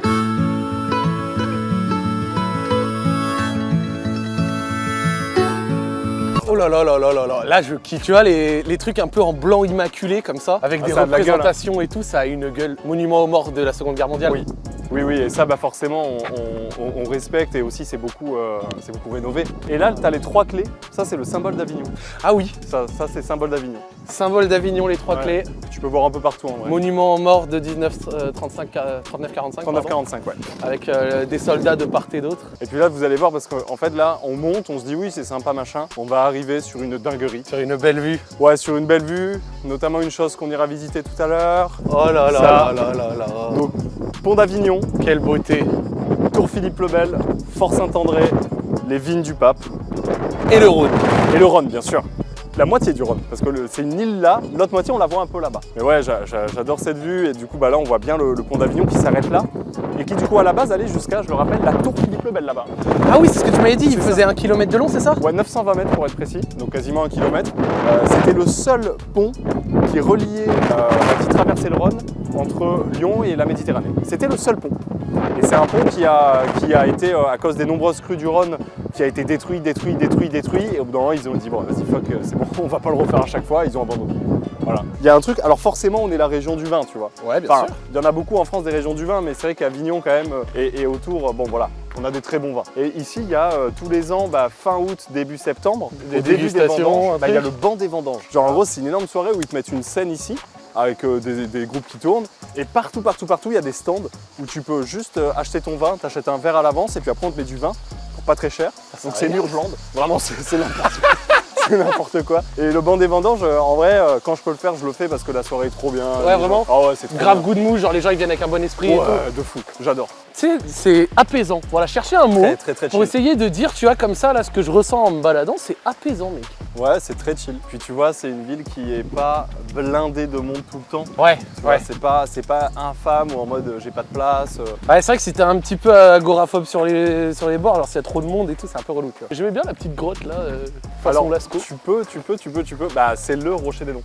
Oh là là là là là là, là je kiffe. Tu vois les, les trucs un peu en blanc immaculé comme ça, avec Ah, des ça a de la gueule, hein. représentations et tout, ça a une gueule. Monument aux morts de la Seconde Guerre mondiale. Oui. Oui, oui, et ça, bah forcément, on, on- on- on respecte et aussi c'est beaucoup, euh, beaucoup rénové. Et là, tu as les trois clés. Ça, c'est le symbole d'Avignon. Ah oui, Ça, ça c'est symbole d'Avignon. Symbole d'Avignon, les trois Ouais. clés. Tu peux voir un peu partout en vrai. Monument aux morts de 1935, 39-45, 39-45, ouais. avec euh, des soldats de part et d'autre. Et puis là, vous allez voir, parce qu'en fait, là, on monte, on se dit oui, c'est sympa, machin. On va arriver sur une dinguerie. Sur une belle vue. Ouais, sur une belle vue, notamment une chose qu'on ira visiter tout à l'heure. Oh là là Ça. là là là là. Donc, Pont d'Avignon, Quelle beauté. Tour Philippe le Bel, Fort Saint-André, les vignes du Pape Et le Rhône. et le Rhône, bien sûr. La moitié du Rhône, parce que c'est une île là, l'autre moitié on la voit un peu là-bas. Mais ouais, j'a- j'a- j'adore cette vue et du coup bah là on voit bien le, le pont d'Avignon qui s'arrête là et qui du coup à la base allait jusqu'à, je le rappelle, la tour Philippe le Bel là-bas. Ah oui, c'est ce que tu m'avais dit, il faisait un kilomètre de long, c'est ça? Ouais, 920 mètres pour être précis, donc quasiment un kilomètre. Euh, C'était le seul pont qui reliait, euh, qui traversait le Rhône entre Lyon et la Méditerranée. C'était le seul pont. Et c'est un pont qui a, qui a été, euh, à cause des nombreuses crues du Rhône, qui a été détruit, détruit, détruit, détruit. Et au bout d'un moment, ils ont dit, bon, vas-y, fuck, euh, c'est bon, on va pas le refaire à chaque fois. Ils ont abandonné. Voilà. Il y a un truc, alors forcément, on est la région du vin, tu vois. Ouais, bien Enfin, sûr. il y en a beaucoup en France des régions du vin, mais c'est vrai qu'Avignon quand même euh, et, et autour, bon voilà, on a des très bons vins. Et ici, il y a euh, tous les ans, bah, fin août, début septembre, Des début des dégustations, vendanges, bah, il y a le banc des vendanges. Genre en gros, c'est une énorme soirée où ils te mettent une scène ici avec euh, des, des groupes qui tournent. Et partout, partout, partout, il y a des stands où tu peux juste euh, acheter ton vin, t'achètes un verre à l'avance et puis après on te met du vin pour pas très cher. Donc c'est blonde. Vraiment, c'est n'importe quoi. C'est n'importe quoi. Et le banc des vendanges, euh, en vrai, quand je peux le faire, je le fais parce que la soirée est trop bien. Ouais, vraiment gens- Ah ouais, Grave bien. goût de mou, genre les gens ils viennent avec un bon esprit et tout. de fou, j'adore. Tu sais, c'est apaisant. Voilà, chercher un mot Très très très pour essayer de dire, tu vois, comme ça, là, ce que je ressens en me baladant, c'est apaisant, mec. Ouais, c'est très chill. Puis tu vois, c'est une ville qui est pas blindée de monde tout le temps. Ouais, Tu vois, c'est pas, c'est pas infâme ou en mode euh, j'ai pas de place. euh. Ouais, c'est vrai que si t'es un petit peu agoraphobe sur les, sur les bords, alors s'il y a trop de monde et tout, c'est un peu relou. J'aimais bien la petite grotte là, euh, façon Alors, Lascaux. tu peux, tu peux, tu peux, tu peux. Bah, c'est le rocher des dons.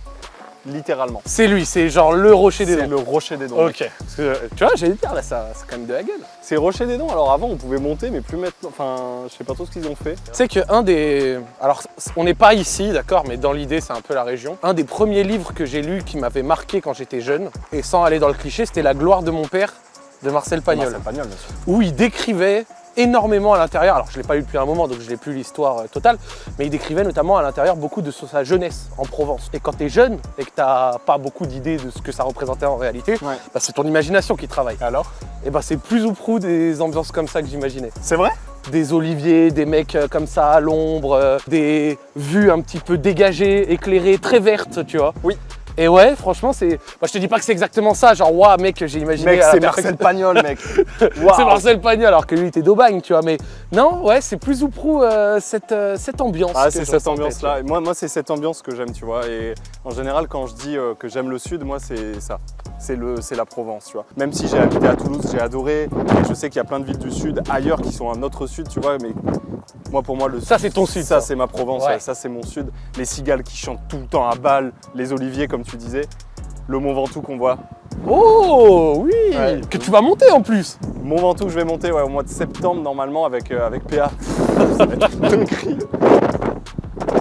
Littéralement. C'est lui, c'est genre le rocher des C'est dents. le rocher des dons. Ok. Parce que, tu vois, j'allais dire là, ça, c'est quand même de la gueule. C'est rocher des dons. Alors avant, on pouvait monter, mais plus maintenant. Enfin, je sais pas trop ce qu'ils ont fait. Tu sais qu'un des. Alors, on n'est pas ici, d'accord, mais dans l'idée, c'est un peu la région. Un des premiers livres que j'ai lu qui m'avait marqué quand j'étais jeune, et sans aller dans le cliché, c'était La gloire de mon père de Marcel Pagnol, Marcel Pagnol, bien sûr. où il décrivait énormément à l'intérieur. Alors, je ne l'ai pas lu depuis un moment, donc je n'ai plus l'histoire euh, totale, mais il décrivait notamment à l'intérieur beaucoup de sa jeunesse en Provence. Et quand tu es jeune et que tu n'as pas beaucoup d'idées de ce que ça représentait en réalité, Ouais. bah, c'est ton imagination qui travaille. Alors? Et bah, c'est plus ou prou des ambiances comme ça que j'imaginais C'est vrai? Des oliviers, des mecs euh, comme ça à l'ombre, euh, des vues un petit peu dégagées, éclairées, très vertes, tu vois. Oui. Et ouais, franchement, c'est. Moi, je te dis pas que c'est exactement ça, genre, waouh, mec, j'ai imaginé. Mec, c'est Marcel Pagnol, mec. C'est. Marcel Pagnol, alors que lui était d'Aubagne, tu vois. Mais non, ouais, c'est plus ou prou euh, cette, euh, cette ambiance. Ah, c'est cette ambiance-là. Moi, moi c'est cette ambiance que j'aime, tu vois. Et en général, quand je dis euh, que j'aime le sud, moi, c'est ça. C'est le, c'est la Provence, tu vois. Même si j'ai habité à Toulouse, j'ai adoré. Je sais qu'il y a plein de villes du sud ailleurs qui sont un autre sud, tu vois. Mais moi, pour moi, le Ça, c'est ton sud. ça, ça. c'est ma Provence. Ouais. ouais, ça, c'est mon sud. Les cigales qui chantent tout le temps à balle, les oliviers, comme tu disais. Le Mont Ventoux qu'on voit. Oh, oui Ouais. Que tu vas monter en plus Mont Ventoux je vais monter ouais, au mois de septembre, normalement, avec, euh, avec PA. ça va être une dinguerie.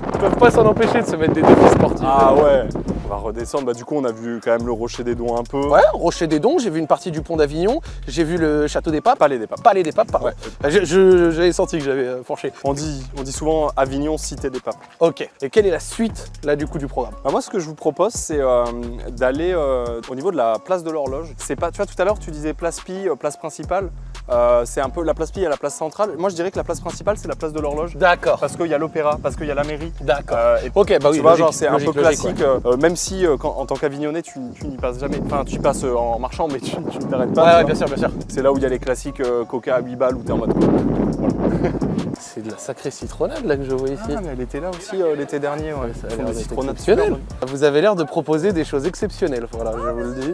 Ils peuvent pas s'en empêcher de se mettre des défis sportifs. Ah ouais. On va redescendre. Bah, du coup, on a vu quand même le Rocher des Dons un peu. Ouais, Rocher des Dons, j'ai vu une partie du pont d'Avignon, j'ai vu le château des Papes. Palais des Papes. Palais des Papes, pardon. Ouais. Je- je- J'avais senti que j'avais euh, fourché. On dit, on dit souvent Avignon, cité des papes. Ok. Et quelle est la suite, là, du coup, du programme? Bah, moi, ce que je vous propose, c'est euh, d'aller euh, au niveau de la place de l'horloge. C'est pas, tu vois, tout à l'heure, tu disais place Pi, euh, place principale. Euh, c'est un peu la place Pi à la place centrale. Moi, je dirais que la place principale, c'est la place de l'horloge. D'accord. Parce qu'il y a l'opéra, parce qu'il y a la mairie. D'accord. Euh, Ok, bah oui, tu vois, logique, genre, c'est un peu classique, ouais. euh, même si euh, quand- en tant qu'avignonnais, tu, tu n'y passes jamais. Enfin, tu y passes en marchant, mais tu, tu ne t'arrêtes pas. Ouais, bien sûr, bien sûr. C'est là où il y a les classiques coca à 8 balles où t'es en mode. C'est de la sacrée citronnade, là, que je vois ici. Ah, mais elle était là aussi l'été dernier. Ouais. Ça a exceptionnel. Vous avez l'air de proposer des choses exceptionnelles, voilà, je vous le dis.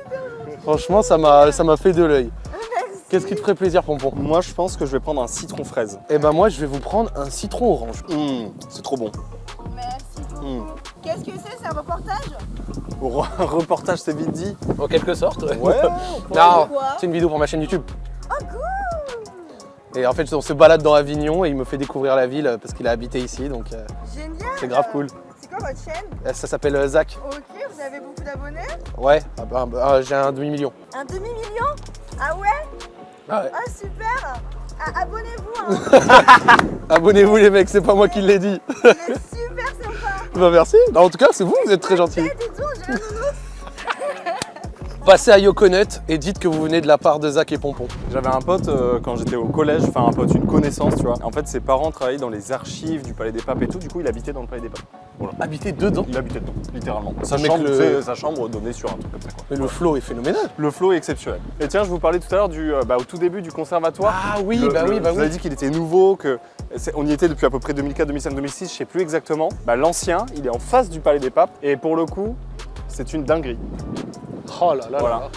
Franchement, ça m'a ça m'a fait de l'œil. Qu'est-ce qui te ferait plaisir, Pompon? Moi, je pense que je vais prendre un citron fraise. Eh ben moi, je vais vous prendre un citron orange. Mmh, c'est trop bon. Merci beaucoup. Mm. Qu'est-ce que c'est C'est un reportage? Re- reportage, c'est vite dit. En quelque sorte. Ouais, Non, c'est une vidéo pour ma chaîne YouTube. Oh cool Et en fait, on se balade dans Avignon et il me fait découvrir la ville parce qu'il a habité ici, donc euh, Génial c'est grave cool. C'est quoi votre chaîne? Euh, Ça s'appelle euh, Zach. Ok, vous avez beaucoup d'abonnés? Ouais, ah bah, bah, j'ai un demi-million. Un demi-million? Ah ouais? Ah ouais. Ah super Abonnez-vous hein Abonnez-vous les mecs, c'est pas moi qui l'ai dit. Super sympa Bah merci. Bah, en tout cas, c'est vous, vous êtes très gentil. Passez à Yoconut et dites que vous venez de la part de Zach et Pompon. J'avais un pote euh, quand j'étais au collège, enfin un pote, une connaissance, tu vois. En fait, ses parents travaillaient dans les archives du Palais des Papes et tout, du coup, il habitait dans le Palais des Papes. Habitez dedans. Il habitait dedans, littéralement. Sa chambre, le- sa chambre donnait sur un truc comme ça, quoi. Mais le flow est phénoménal. Le flow est exceptionnel. Et tiens, je vous parlais tout à l'heure du, euh, bah, au tout début du conservatoire. Ah oui, Le- bah le- oui, bah Je vous ai oui. dit qu'il était nouveau, que on y était depuis à peu près 2004, 2005, 2006, je sais plus exactement. Bah, L'ancien, il est en face du Palais des Papes et pour le coup, c'est une dinguerie. Oh là là Voilà. là.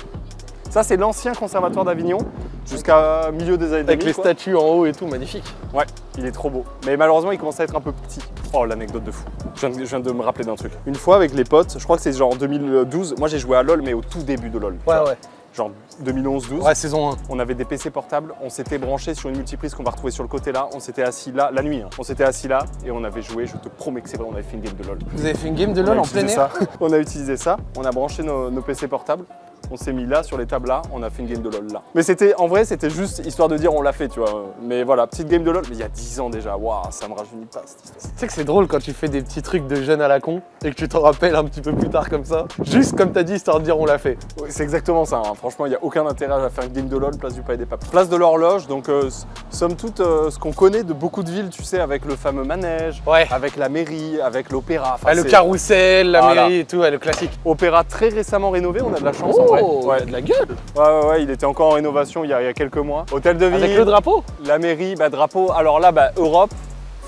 Ça, c'est l'ancien conservatoire d'Avignon jusqu'à milieu des années Avec 2000, les quoi. statues en haut et tout, magnifique. Ouais, il est trop beau. Mais malheureusement, il commence à être un peu petit. Oh, l'anecdote de fou. Je viens de, je viens de me rappeler d'un truc. Une fois avec les potes, je crois que c'est genre en 2012, moi j'ai joué à LoL, mais au tout début de LoL. Ouais, ouais. Genre 2011-12. Ouais, saison 1. On avait des PC portables, on s'était branché sur une multiprise qu'on va retrouver sur le côté là, on s'était assis là, la nuit, hein. on s'était assis là et on avait joué, je te promets que c'est vrai, on avait fait une game de LoL. Vous avez fait une game de LoL en plein air ça. On a utilisé ça, on a branché nos, nos PC portables, on s'est mis là sur les tables là, on a fait une game de LoL là. Mais c'était, en vrai, c'était juste histoire de dire on l'a fait, tu vois. Mais voilà, petite game de LoL, mais il y a 10 ans déjà, waouh, ça me rajeunit pas cette histoire. Tu sais que c'est drôle quand tu fais des petits trucs de jeunes à la con et que tu t'en rappelles un petit peu plus tard comme ça. Juste comme t'as dit, histoire de dire on l'a fait. Ouais, C'est exactement ça, hein. franchement, il n'y a aucun intérêt à faire une game de LoL, place du Palais des Papes. Place de l'horloge, donc euh, somme toute, euh, ce qu'on connaît de beaucoup de villes, tu sais, avec le fameux manège, Ouais. avec la mairie, avec l'opéra. Enfin, Ah, le carrousel, la Voilà. mairie et tout, ouais, le classique. Opéra très récemment rénové, on a de la chance en vrai. Oh, il y Ouais. a de la gueule. Ouais, ouais, ouais, il était encore en rénovation il y a, il y a quelques mois. Hôtel de ville, Avec le drapeau la mairie, bah, drapeau. Alors là, bah, Europe,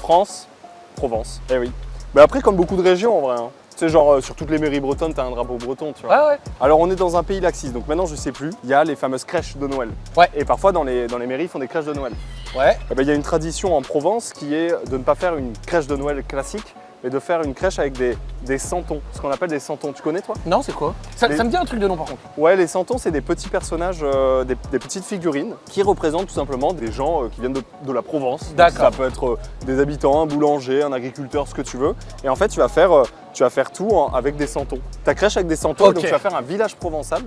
France, Provence. Eh oui. Mais après, comme beaucoup de régions en vrai. hein. Tu sais, genre euh, sur toutes les mairies bretonnes, t'as un drapeau breton, tu vois. Ouais, ouais. Alors on est dans un pays laxiste, donc maintenant je sais plus, il y a les fameuses crèches de Noël. Ouais. Et parfois dans les, dans les mairies, ils font des crèches de Noël. Ouais. Eh ben, il y a une tradition en Provence qui est de ne pas faire une crèche de Noël classique, mais de faire une crèche avec des, des santons, ce qu'on appelle des santons. Tu connais toi? Non, c'est quoi? Ça, Les- ça me dit un truc de nom par contre. Ouais, les santons, c'est des petits personnages, euh, des, des petites figurines qui représentent tout simplement des gens euh, qui viennent de, de la Provence. D'accord. Ça peut être euh, des habitants, un boulanger, un agriculteur, ce que tu veux. Et en fait, tu vas faire, tu vas faire tout en- avec des santons. Ta crèche avec des santons, donc tu vas faire un village provençal.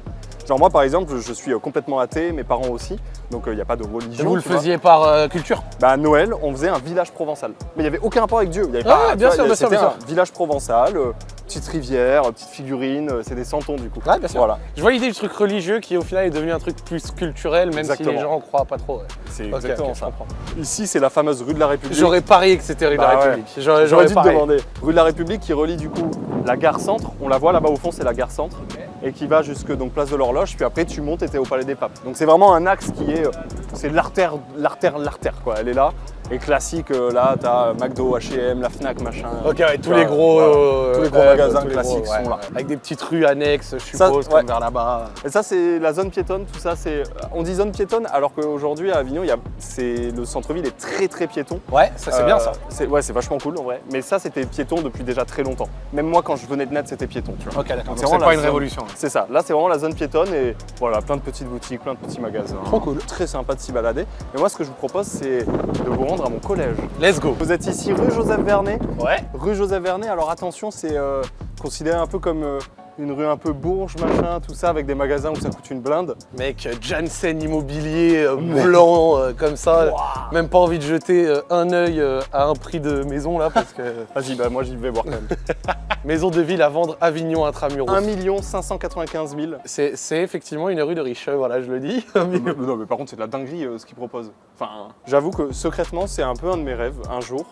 Genre moi, par exemple, je suis euh, complètement athée, mes parents aussi, donc il n'y a pas de religion. Vous le vois. faisiez par euh, culture? Bah, à Noël, on faisait un village provençal. Mais il n'y avait aucun rapport avec Dieu. Il y avait Ah pas, bien sûr, bien sûr, bien un village provençal, euh, petite rivière, euh, petite figurine, euh, c'est des santons du coup. Ouais, bien sûr. Voilà, Je vois l'idée du truc religieux qui au final est devenu un truc plus culturel, même si les gens croient pas trop. ouais. c'est exactement ça. Ici, c'est la fameuse rue de la République. J'aurais parié que c'était rue de Bah la ouais. République. J'aurais J'aurais dû te demander. Rue de la République qui relie du coup la gare centre. On la voit là-bas au fond, c'est la gare centre. Et qui va jusque place de l'horloge. Puis après, tu montes et t'es au Palais des Papes. Donc c'est vraiment un axe qui est. euh, C'est l'artère, l'artère, l'artère quoi. Elle est là. Et classique, euh, là, t'as McDo, HM, la Fnac, machin. Ok, ouais, tous les gros, voilà. euh, Tous les gros magasins tous les classiques gros, ouais, sont là. Avec des petites rues annexes, je Ça, suppose, ouais. comme vers là-bas. Et ça, c'est la zone piétonne, tout ça, c'est. On dit zone piétonne alors qu'aujourd'hui à Avignon, y a... le centre-ville est très très piéton. Ouais, ça c'est Euh, bien ça. Ouais, c'est vachement cool en vrai. Mais ça, c'était piéton depuis déjà très longtemps. Même moi, quand je venais de naître, c'était piéton, tu vois. Ok, d'accord. C'est pas une révolution. C'est ça, là c'est vraiment la zone piétonne et voilà, plein de petites boutiques, plein de petits magasins. Trop cool. Très sympa de s'y balader. Et moi ce que je vous propose c'est de vous rendre à mon collège. Let's go. Vous êtes ici rue Joseph Vernet. Ouais. Rue Joseph Vernet, alors attention, c'est euh, considéré un peu comme euh, une rue un peu bourge, machin, tout ça, avec des magasins où ça coûte une blinde. Mec, Janssen Immobilier, euh, blanc, euh, comme ça. Même pas envie de jeter euh, un œil à un prix de maison là, parce que Vas-y, bah moi j'y vais voir quand même. maison de ville à vendre Avignon intramuros. 1 595 000. C'est effectivement une rue de riche, voilà, je le dis. Million. non, mais par contre, c'est de la dinguerie ce qu'ils proposent. Enfin, j'avoue que secrètement, c'est un peu un de mes rêves, un jour.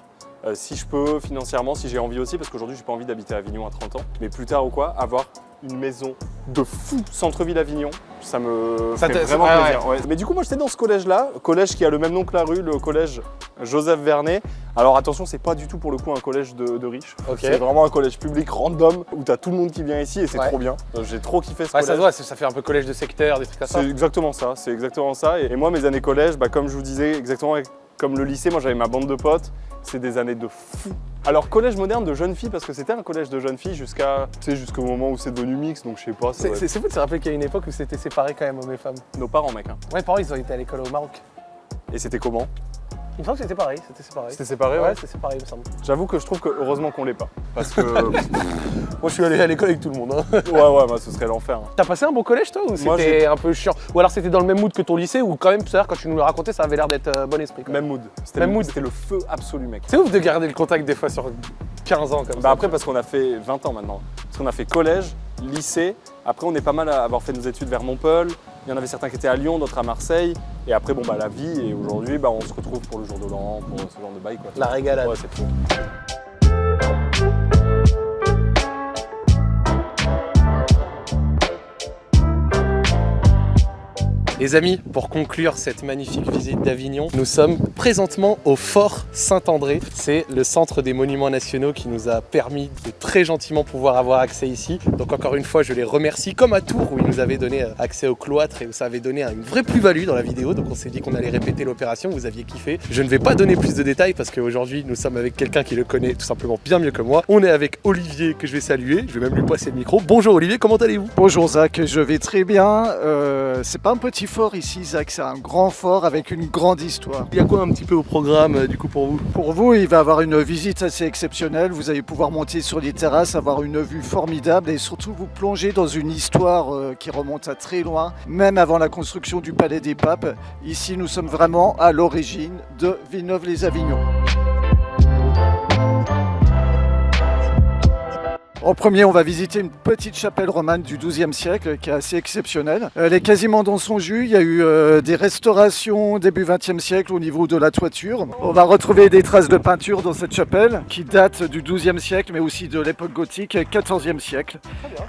Euh, si je peux, financièrement, si j'ai envie aussi, parce qu'aujourd'hui, j'ai pas envie d'habiter à Avignon à 30 ans, mais plus tard ou quoi, avoir une maison de fou centre-ville Avignon, ça me Ça fait vraiment ah plaisir. ouais. Mais du coup, moi, j'étais dans ce collège-là, collège qui a le même nom que la rue, le collège Joseph Vernet. Alors attention, c'est pas du tout pour le coup un collège de, de riches. C'est vraiment un collège public random où t'as tout le monde qui vient ici et c'est Ouais. trop bien. Euh, J'ai trop kiffé ce Ouais, ça collège. se voit, c'est- ça fait un peu collège de secteur, des trucs comme ça. C'est exactement ça, c'est exactement ça. Et, et moi, mes années collège, bah, comme je vous disais, exactement comme le lycée, moi j'avais ma bande de potes, c'est des années de fou. Alors collège moderne de jeunes filles, parce que c'était un collège de jeunes filles jusqu'à, tu sais, jusqu'au moment où c'est devenu mix, donc je sais pas, C'est fou de se rappeler qu'il y a une époque où c'était séparé quand même hommes et femmes. nos parents, mec. hein. Ouais, pareil, ils ont été à l'école au Maroc. Et c'était comment? Il me semble que c'était pareil, c'était séparé. C'était séparé, ouais. Ouais, c'était séparé, il me semble. J'avoue que je trouve que heureusement qu'on l'est pas. Parce que, ouais, Moi, je suis allé à l'école avec tout le monde. hein. ouais, bah, ce serait l'enfer. hein. T'as passé un bon collège, toi, ou Moi, c'était un peu chiant? Ou alors c'était dans le même mood que ton lycée, ou quand même, c'est-à-dire, quand tu nous le racontais, ça avait l'air d'être euh, bon esprit. quoi. Même mood. C'était Même le, mood. C'était le feu absolu, mec. C'est ouf de garder le contact des fois sur 15 ans comme Bah ça. après parce qu'on a fait 20 ans maintenant. Parce qu'on a fait collège, lycée, après on est pas mal à avoir fait nos études vers Montpellier, il y en avait certains qui étaient à Lyon, d'autres à Marseille, et après bon bah la vie, et aujourd'hui bah, on se retrouve pour le jour de l'an, pour ce genre de bail quoi. La régalade. Ouais c'est fou. Les amis, pour conclure cette magnifique visite d'Avignon, nous sommes présentement au Fort Saint-André. C'est le centre des monuments nationaux qui nous a permis de très gentiment pouvoir avoir accès ici. Donc encore une fois, je les remercie, comme à Tours où ils nous avaient donné euh, accès au cloître et où ça avait donné une vraie plus-value dans la vidéo. Donc on s'est dit qu'on allait répéter l'opération, vous aviez kiffé. Je ne vais pas donner plus de détails parce qu'aujourd'hui nous sommes avec quelqu'un qui le connaît tout simplement bien mieux que moi. On est avec Olivier que je vais saluer, je vais même lui passer le micro. Bonjour Olivier, comment allez-vous? Bonjour Zach, je vais très bien. Euh, c'est pas un petit fort ici Zach, c'est un grand fort avec une grande histoire. Il y a quoi un petit peu au programme euh, du coup pour vous Pour vous, il va avoir une visite assez exceptionnelle. Vous allez pouvoir monter sur les terrasses, avoir une vue formidable et surtout vous plonger dans une histoire euh, qui remonte à très loin, même avant la construction du Palais des Papes. Ici, nous sommes vraiment à l'origine de Villeneuve-les-Avignon. En premier, on va visiter une petite chapelle romane du XIIe siècle qui est assez exceptionnelle. Elle est quasiment dans son jus. Il y a eu euh, des restaurations début XXe siècle au niveau de la toiture. On va retrouver des traces de peinture dans cette chapelle qui datent du XIIe siècle, mais aussi de l'époque gothique, XIVe siècle.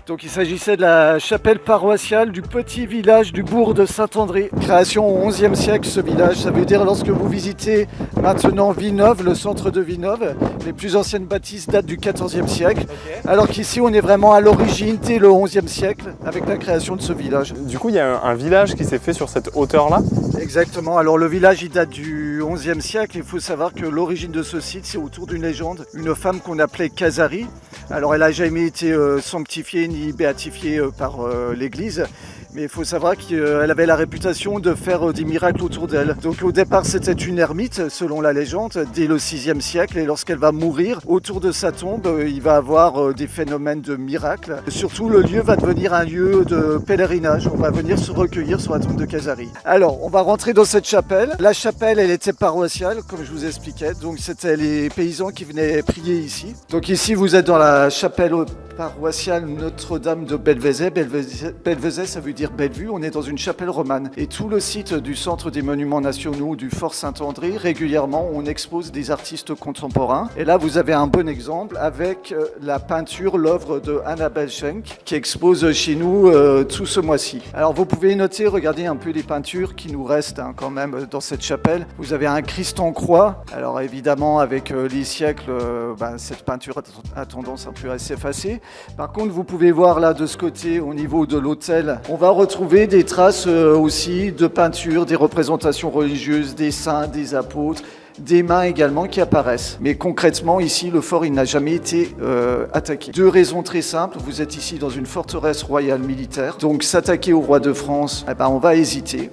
Donc il s'agissait de la chapelle paroissiale du petit village du bourg de Saint-André. Création au XIe siècle, ce village. Ça veut dire lorsque vous visitez maintenant Villeneuve, le centre de Villeneuve, les plus anciennes bâtisses datent du XIVe siècle. Alors qu'ici, on est vraiment à l'origine dès le XIe siècle avec la création de ce village. Du coup il y a un, un village qui s'est fait sur cette hauteur là. Exactement. Alors le village, il date du XIe siècle. Il faut savoir que l'origine de ce site, c'est autour d'une légende. Une femme qu'on appelait Casari. Alors elle n'a jamais été euh, sanctifiée ni béatifiée euh, par euh, l'Église. Mais il faut savoir qu'elle avait la réputation de faire euh, des miracles autour d'elle. Donc au départ, c'était une ermite, selon la légende, dès le 6e siècle. Et lorsqu'elle va mourir, autour de sa tombe, euh, il va avoir euh, des phénomènes de miracles. Surtout, le lieu va devenir un lieu de pèlerinage. On va venir se recueillir sur la tombe de Casari. Alors, on va rentrer dans cette chapelle. La chapelle, elle était paroissiale, comme je vous expliquais. Donc, c'était les paysans qui venaient prier ici. Donc, ici, vous êtes dans la chapelle paroissiale Notre-Dame de Belvezet. Belvezet, ça veut dire Bellevue. On est dans une chapelle romane. Et tout le site du Centre des Monuments Nationaux du Fort Saint-André, régulièrement, on expose des artistes contemporains. Et là, vous avez un bon exemple avec euh, la peinture, l'œuvre de Annabelle Schenk, qui expose chez nous euh, tout ce mois-ci. Alors, vous pouvez noter, regardez un peu les peintures qui nous restent hein, quand même euh, dans cette chapelle. Vous avez un Christ en croix. Alors, évidemment, avec les siècles, ben, cette peinture a, a tendance un peu à s'effacer. Par contre, vous pouvez voir là de ce côté, au niveau de l'autel, on va retrouver des traces euh, aussi de peinture, des représentations religieuses, des saints, des apôtres, des mains également qui apparaissent. Mais concrètement, ici, le fort, n'a jamais été euh, attaqué. Deux raisons très simples. Vous êtes ici dans une forteresse royale militaire. Donc, s'attaquer au roi de France, eh ben, on va hésiter.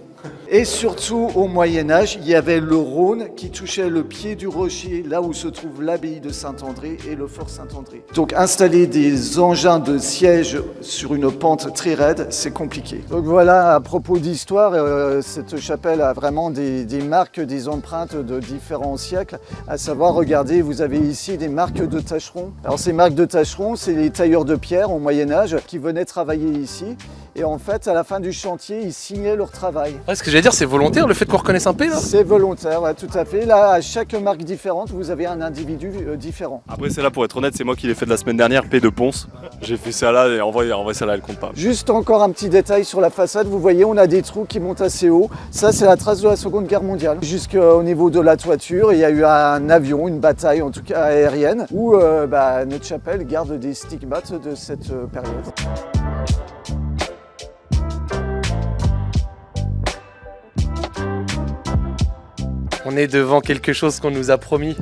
Et surtout au Moyen Âge, il y avait le Rhône qui touchait le pied du rocher, là où se trouve l'abbaye de Saint-André et le fort Saint-André. Donc installer des engins de siège sur une pente très raide, c'est compliqué. Donc voilà, à propos d'histoire, euh, cette chapelle a vraiment des, marques, des empreintes de différents siècles. À savoir, regardez, vous avez ici des marques de tâcherons. Alors ces marques de tâcherons, c'est les tailleurs de pierre au Moyen Âge qui venaient travailler ici. Et en fait, à la fin du chantier, ils signaient leur travail. J'allais dire, c'est volontaire le fait qu'on reconnaisse un P là C'est volontaire, ouais, tout à fait. Là, à chaque marque différente, vous avez un individu euh, différent. Après, c'est là pour être honnête, c'est moi qui l'ai fait de la semaine dernière, P de Ponce. J'ai fait ça là et en vrai, en vrai ça là, elle compte pas. Juste encore un petit détail sur la façade, vous voyez, on a des trous qui montent assez haut. Ça, c'est la trace de la Seconde Guerre mondiale. Jusqu'au niveau de la toiture, il y a eu un avion, une bataille en tout cas aérienne, où euh, bah, notre chapelle garde des stigmates de cette euh, période. On est devant quelque chose qu'on nous a promis,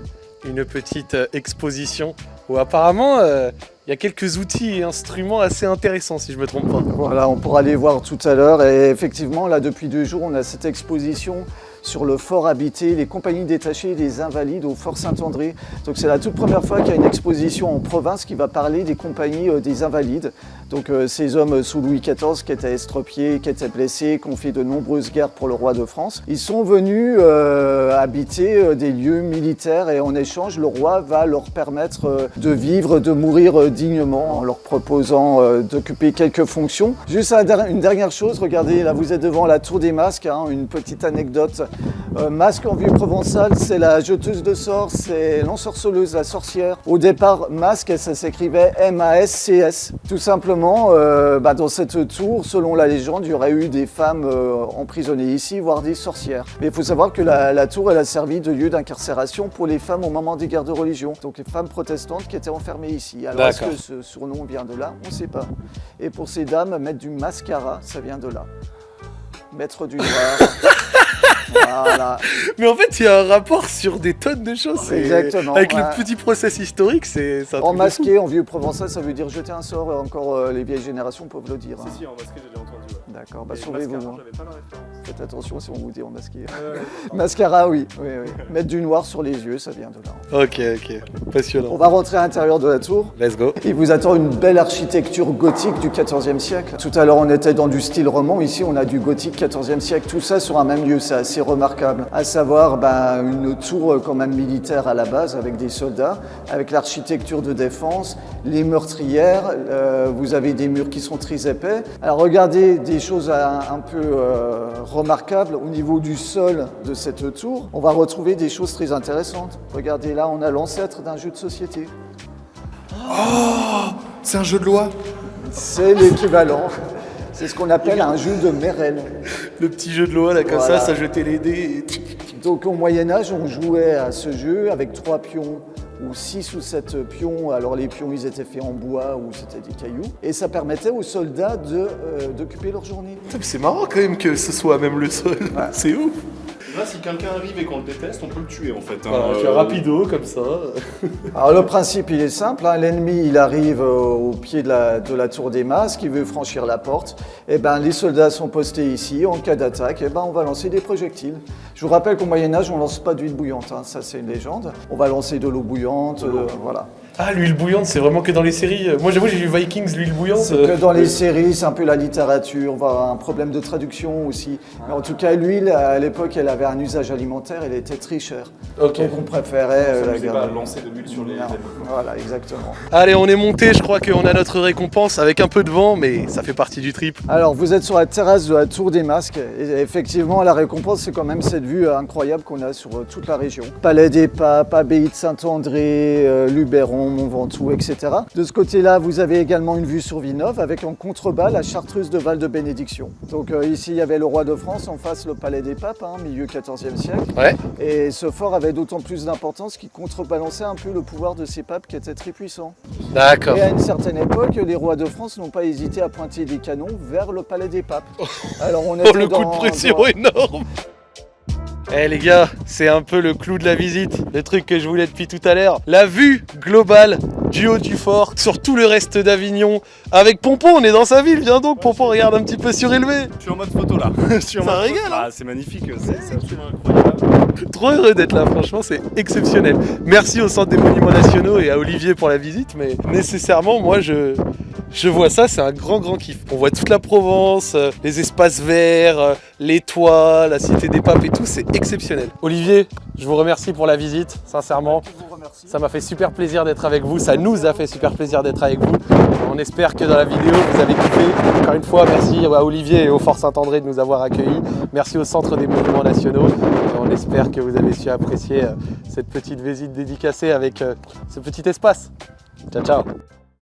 une petite euh, exposition où apparemment euh, il y a quelques outils et instruments assez intéressants si je me trompe pas. Voilà, on pourra les voir tout à l'heure. Et effectivement, là, depuis deux jours, on a cette exposition sur le fort habité, les compagnies détachées des invalides au fort Saint-André. Donc c'est la toute première fois qu'il y a une exposition en province qui va parler des compagnies euh, des invalides. Donc euh, ces hommes sous Louis XIV qui étaient estropiés, qui étaient blessés, qui ont fait de nombreuses guerres pour le roi de France. Ils sont venus euh, habiter des lieux militaires et en échange, le roi va leur permettre de vivre, de mourir dignement en leur proposant euh, d'occuper quelques fonctions. Juste une dernière chose, regardez, là vous êtes devant la tour des masques, hein, une petite anecdote. Euh, masque en vieux provençal, c'est la jeteuse de sorts, c'est l'ensorceleuse, la sorcière. Au départ, masque, ça s'écrivait M-A-S-C-S. Tout simplement, euh, bah, dans cette tour, selon la légende, il y aurait eu des femmes euh, emprisonnées ici, voire des sorcières. Mais il faut savoir que la, la tour, elle a servi de lieu d'incarcération pour les femmes au moment des guerres de religion. Donc les femmes protestantes qui étaient enfermées ici. Alors est-ce que ce surnom vient de là? On ne sait pas. Et pour ces dames, mettre du mascara, ça vient de là. Mettre du noir. voilà. Mais en fait, il y a un rapport sur des tonnes de choses. Exactement, Avec ouais. le petit process historique, c'est En masqué, en vieux provençal, ça veut dire jeter un sort. et Encore euh, les vieilles générations peuvent le dire. hein. Si, en basket, j'ai déjà entendu. D'accord, bah sauvez-vous. mascara, hein. j'avais pas la référence. Faites attention si on vous dit en masqué. Mascara, oui, oui, oui. Mettre du noir sur les yeux, ça vient de là. Ok, ok. Passionnant. On va rentrer à l'intérieur de la tour. Let's go. Il vous attend une belle architecture gothique du XIVe siècle. Tout à l'heure, on était dans du style roman. Ici, on a du gothique XIVe siècle. Tout ça sur un même lieu, c'est assez remarquable. À savoir, ben, une tour euh, quand même militaire à la base, avec des soldats, avec l'architecture de défense, les meurtrières. euh, vous avez des murs qui sont très épais. Alors, regardez des choses un, un peu euh, remarquables au niveau du sol de cette tour. On va retrouver des choses très intéressantes. Regardez là, on a l'ancêtre d'un jeu de société. C'est un jeu de loi C'est l'équivalent. C'est ce qu'on appelle un jeu de Merel. Le petit jeu de loi là, comme Voilà. ça, ça jetait les dés. et- Donc au Moyen Âge, on jouait à ce jeu avec trois pions ou six ou sept pions. Alors les pions, ils étaient faits en bois ou c'était des cailloux. Et ça permettait aux soldats de, euh, d'occuper leur journée. C'est marrant quand même que ce soit même le sol. C'est ouf. Là, si quelqu'un arrive et qu'on le déteste, on peut le tuer en fait. hein. Voilà, Euh, rapido comme ça. Alors le principe, il est simple. hein. L'ennemi, il arrive euh, au pied de la, de la tour des masques, il veut franchir la porte. Et ben, les soldats sont postés ici. En cas d'attaque, et ben, on va lancer des projectiles. Je vous rappelle qu'au Moyen Âge, on lance pas d'huile bouillante. hein. Ça, c'est une légende. On va lancer de l'eau bouillante. euh, voilà. Ah, l'huile bouillante, c'est vraiment que dans les séries. Moi, j'avoue, j'ai vu Vikings, l'huile bouillante. C'est que dans les séries, c'est un peu la littérature, on va avoir un problème de traduction aussi. Mais en tout cas, l'huile, à l'époque, elle avait un usage alimentaire, elle était très chère. Donc on préférait euh, Ça la garder. lancer de l'huile sur les. Voilà, exactement. Allez, on est monté, je crois qu'on a notre récompense avec un peu de vent, mais ça fait partie du trip. Alors, vous êtes sur la terrasse de la Tour des Masques. Et effectivement, la récompense, c'est quand même cette vue incroyable qu'on a sur euh, toute la région. Palais des Papes, Abbaye de Saint-André, euh, Luberon, Mont Ventoux, etc. De ce côté-là, vous avez également une vue sur Villeneuve avec en contrebas la chartreuse de Val de Bénédiction. Donc euh, ici, il y avait le roi de France, en face le Palais des Papes, hein, milieu 14e siècle. Ouais. Et ce fort avait d'autant plus d'importance qu'il contrebalançait un peu le pouvoir de ces papes qui étaient très puissants. D'accord. Et à une certaine époque, les rois de France n'ont pas hésité à pointer des canons vers le palais des papes. Alors on était Oh, le coup de pression dans- énorme Eh les gars, c'est un peu le clou de la visite, le truc que je voulais depuis tout à l'heure. La vue globale du haut du fort, sur tout le reste d'Avignon. Avec Pompon, on est dans sa ville, viens donc Pompon, regarde un petit peu surélevé. Je suis en mode photo là. Je suis en Ça mode régale, hein. Ah, c'est magnifique, c'est c'est absolument incroyable. Trop heureux d'être là, franchement, c'est exceptionnel. Merci au Centre des Monuments Nationaux et à Olivier pour la visite, mais nécessairement, moi, je, je vois ça, c'est un grand, grand kiff. On voit toute la Provence, euh, les espaces verts, euh, les toits, la Cité des Papes et tout, c'est exceptionnel. Olivier, je vous remercie pour la visite, sincèrement. Ça m'a fait super plaisir d'être avec vous, ça nous a fait super plaisir d'être avec vous. On espère que dans la vidéo, vous avez kiffé. Encore une fois, merci à Olivier et au Fort Saint-André de nous avoir accueillis. Merci au Centre des Monuments Nationaux. On espère que vous avez su apprécier euh, cette petite visite dédicacée avec euh, ce petit espace. Ciao, ciao